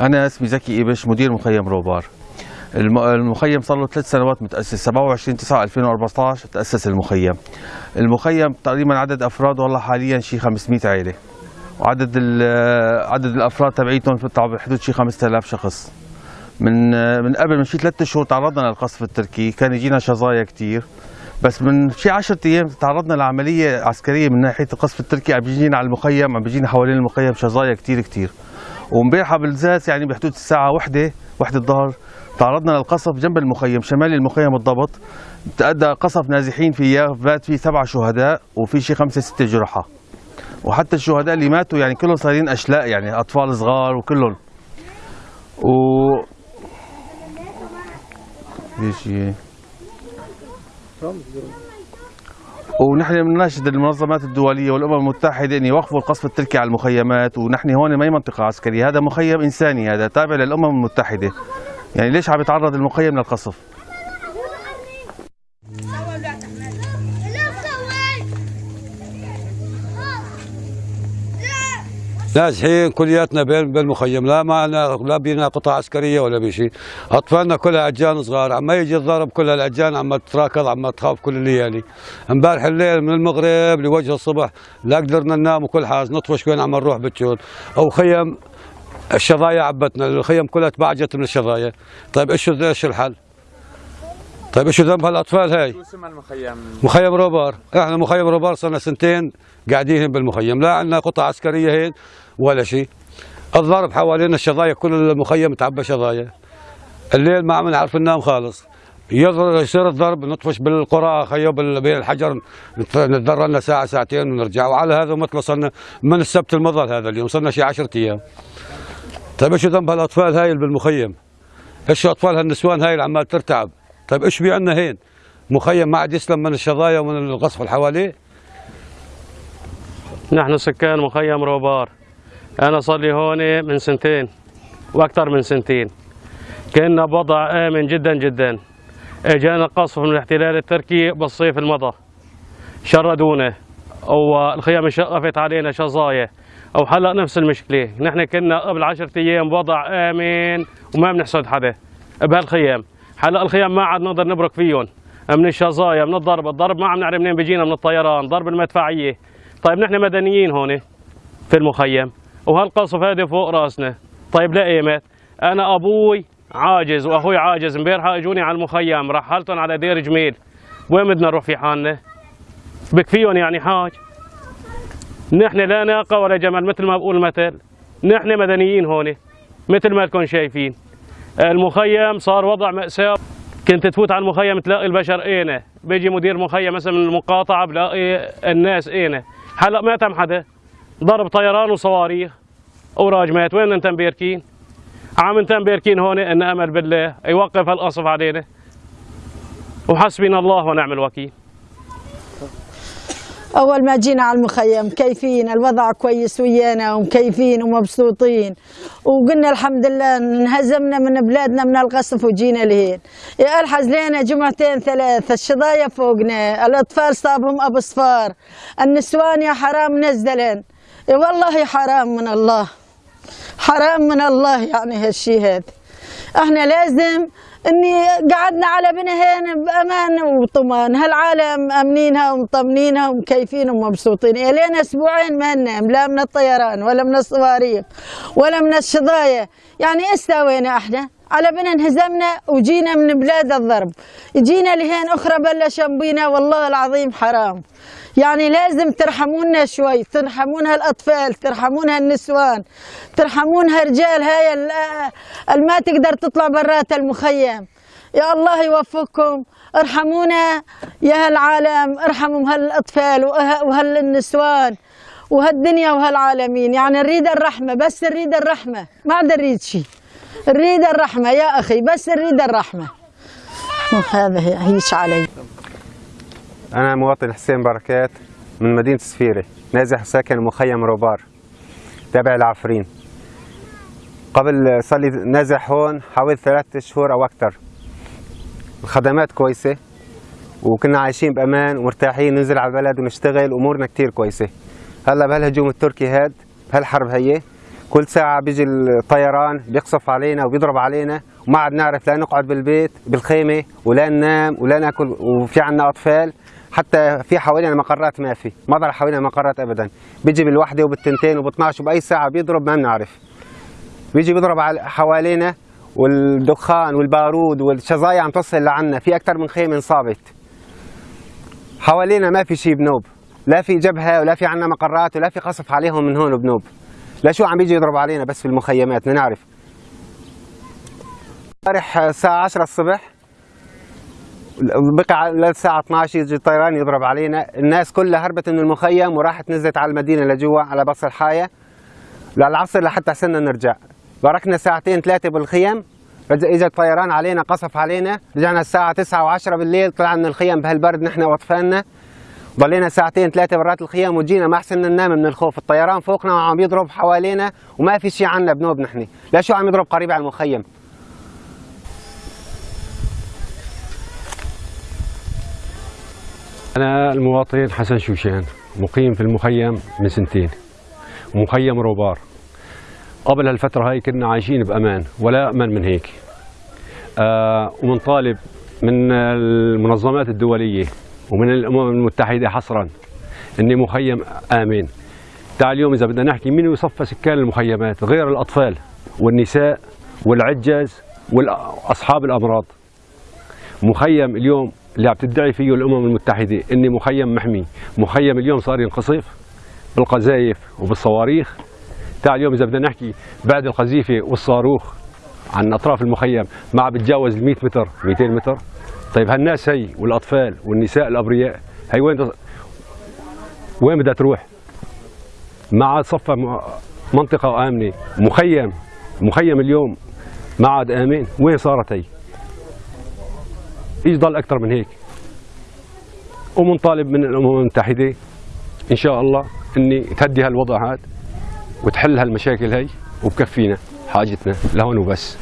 أنا اسمي زكي إبش مدير مخيم روبار. الم- المخيم صار له ثلاث سنوات متأسس 27 9 2014 تأسس المخيم. المخيم تقريبا عدد أفراد والله حاليا شي 500 عائلة وعدد عدد الأفراد تبعيتهم بحدود شي 5000 شخص. من من قبل من شي ثلاث شهور تعرضنا للقصف التركي كان يجينا شظايا كتير. بس من شي 10 أيام تعرضنا لعملية عسكرية من ناحية القصف التركي عم بيجينا على المخيم عم بيجينا حوالين المخيم شظايا كتير كتير. ومبارحه بالذات يعني بحدود الساعة وحدة وحدة الظهر تعرضنا للقصف جنب المخيم شمال المخيم بالضبط تأدى قصف نازحين فيه بات فيه سبع شهداء وفي شي خمسة ستة جرحى. وحتى الشهداء اللي ماتوا يعني كلهم صايرين أشلاء يعني أطفال صغار وكلهم. و في شيء ونحن بنناشد المنظمات الدولية والأمم المتحدة أن يوقفوا القصف التركي على المخيمات ونحن هون ما هي منطقة عسكرية. هذا مخيم إنساني هذا تابع للأمم المتحدة. يعني ليش عم يتعرض المخيم للقصف؟ نازحين كلياتنا بين بالمخيم لا معنا لا بينا قطع عسكرية ولا بشيء أطفالنا كلها عجان صغار. عم يجي الضرب كلها العجان عم تراكض عم تخاف كل الليالي امبارح الليل من المغرب لوجه الصبح لا قدرنا ننام وكل حاجة. نطفش وين عم نروح بتشون أو خيم الشظايا عبتنا الخيم كلها تبعجت من الشظايا. طيب إيش إيش الحل؟ طيب إيش ذنب هالأطفال هاي؟ شو اسم المخيم؟ مخيم روبار إحنا مخيم روبار صرنا سنتين قاعدين بالمخيم. لا عندنا قطع عسكرية هين ولا شيء الضرب حوالينا الشظايا كل المخيم تعبى شظايا. الليل ما عم نعرف ننام خالص. يضرب يصير الضرب نطفش بالقرى خيو بين الحجر نت- نتضرر لنا ساعة ساعتين ونرجع. وعلى هذا مثل وصلنا من السبت المضى هذا اليوم صرنا شي 10 أيام. طيب إيش ذنب هالأطفال هاي اللي بالمخيم؟ إيش أطفال هالنسوان هاي اللي عمال ترتعب؟ طيب إيش بي عندنا هين؟ مخيم ما عاد يسلم من الشظايا ومن القصف اللي حواليه نحن سكان مخيم روبار. أنا صار لي هون من سنتين وأكثر من سنتين. كنا بوضع آمن جدا جدا. إجانا قصف من الاحتلال التركي بالصيف المضى. شردونا. والخيام انشقفت علينا شظايا. أو هلا نفس المشكلة. نحن كنا قبل عشرة أيام بوضع آمن وما بنحسد حدا. بهالخيام. هلا الخيام ما عاد نقدر نبرك فيهم. من الشظايا من الضرب الضرب ما عم نعرف منين بيجينا من الطيران ضرب المدفعية. طيب نحن مدنيين هون في المخيم وهالقصف هذا فوق رأسنا. طيب لا أنا أبوي عاجز وأخوي عاجز. امبارحه إجوني على المخيم رحلتهم على دير جميل. وين بدنا نروح في حالنا؟ بكفيهم يعني حاج؟ نحن لا ناقة ولا جمل مثل ما بقول المثل. نحن مدنيين هون مثل ما لكم شايفين. المخيم صار وضع مأساة. كنت تفوت على المخيم تلاقي البشر إينة. بيجي مدير مخيم مثلا من المقاطعة بلاقي الناس إينة. هلا ما تم حدا. ضرب طيران وصواريخ. وراجمات وين انت مباركين عم انت مباركين هون؟ إن امل بالله. يوقف هالقصف علينا. وحسبنا الله ونعم الوكيل. أول ما جينا على المخيم كيفين؟ الوضع كويس ويانا ومكيفين ومبسوطين. وقلنا الحمد لله انهزمنا من بلادنا من القصف وجينا لهين. يا ألحز لنا جمعتين ثلاث الشظايا فوقنا الأطفال صابهم أبو صفار النسوان يا حرام نزلن والله حرام من الله. حرام من الله يعني هالشي هذا. إحنا لازم إني قعدنا على بنهين بأمان وطمان. هالعالم امنينها ومطمنينها ومكيفين ومبسوطين الين أسبوعين ما ننام لا من الطيران ولا من الصواريخ ولا من الشظايا. يعني استوينا إحنا؟ على بنا انهزمنا وجينا من بلاد الضرب. جينا لهين أخرى بلش بينا والله العظيم حرام. يعني لازم ترحمونا شوي ترحمون هالأطفال ترحمون هالنسوان ترحمون هالرجال هاي ال- اللي ما تقدر تطلع برات المخيم يا الله يوفقكم. ارحمونا يا هالعالم ارحموا هالأطفال وه- وهالنسوان وهالدنيا وهالعالمين. يعني نريد الرحمة بس نريد الرحمة ما عاد نريد شيء نريد الرحمة يا أخي بس نريد الرحمة. هذا هي- هيش علي. أنا مواطن حسين بركات من مدينة سفيرة نازح ساكن مخيم روبار تابع العفرين. قبل صار لي نازح هون حوالي ثلاثة شهور أو أكثر. الخدمات كويسة وكنا عايشين بأمان ومرتاحين ننزل على البلد ونشتغل أمورنا كتير كويسة. هلأ بهالهجوم التركي هاد بهالحرب هي كل ساعة بيجي الطيران بيقصف علينا وبيضرب علينا وما عاد نعرف لا نقعد بالبيت بالخيمة ولا ننام ولا ناكل وفي عنا أطفال. حتى في حوالينا مقرات ما في ما ضل حوالينا مقرات أبدا. بيجي بالوحدة وبالتنتين وب 12 وبأي ساعة بيضرب ما بنعرف. بيجي بيضرب حوالينا والدخان والبارود والشظايا عم توصل لعنا. في أكثر من خيمة انصابت. حوالينا ما في شيء بنوب لا في جبهة ولا في عنا مقرات ولا في قصف عليهم من هون بنوب لا شو عم بيجي يضرب علينا بس في المخيمات بدنا نعرف. امبارح الساعة 10 الصبح. بقى للساعة 12 يجي الطيران يضرب علينا. الناس كلها هربت من المخيم وراحت نزلت على المدينة لجوا على بصر الحاية. للعصر لحتى حسنا نرجع. باركنا ساعتين ثلاثة بالخيم. اجى الطيران علينا قصف علينا. رجعنا الساعة 9 و10 بالليل طلعنا من الخيم بهالبرد نحن وأطفالنا. ضلينا ساعتين ثلاثة برات الخيام وجينا ما حسنا ننام من الخوف. الطيران فوقنا وعم يضرب حوالينا وما في شيء عنا بنوب نحن لا شو عم يضرب قريب على المخيم. أنا المواطن حسن شوشان مقيم في المخيم من سنتين. مخيم روبار. قبل هالفترة هاي كنا عايشين بأمان ولا أمن من هيك. آه ومنطالب من المنظمات الدولية ومن الأمم المتحدة حصرا. أني مخيم آمن تعال اليوم إذا بدنا نحكي مين يصفى سكان المخيمات؟ غير الأطفال والنساء والعجاز وأصحاب الأمراض. مخيم اليوم اللي عم تدعي فيه الأمم المتحدة إني مخيم محمي، مخيم اليوم صار ينقصف بالقذايف وبالصواريخ. تعال اليوم إذا بدنا نحكي بعد القذيفه والصاروخ عن أطراف المخيم. ما عم بتجاوز ال 100 متر 200 متر. طيب هالناس هي والأطفال والنساء الأبرياء هي وين وين بدها تروح؟ ما عاد صفى منطقة آمنة مخيم مخيم اليوم ما عاد امن وين صارت هي؟ إيش ضل أكثر من هيك ومنطالب من الأمم المتحدة إن شاء الله إني تهدي هالوضع هذا وتحل هالمشاكل هي وبكفينا حاجتنا لهون وبس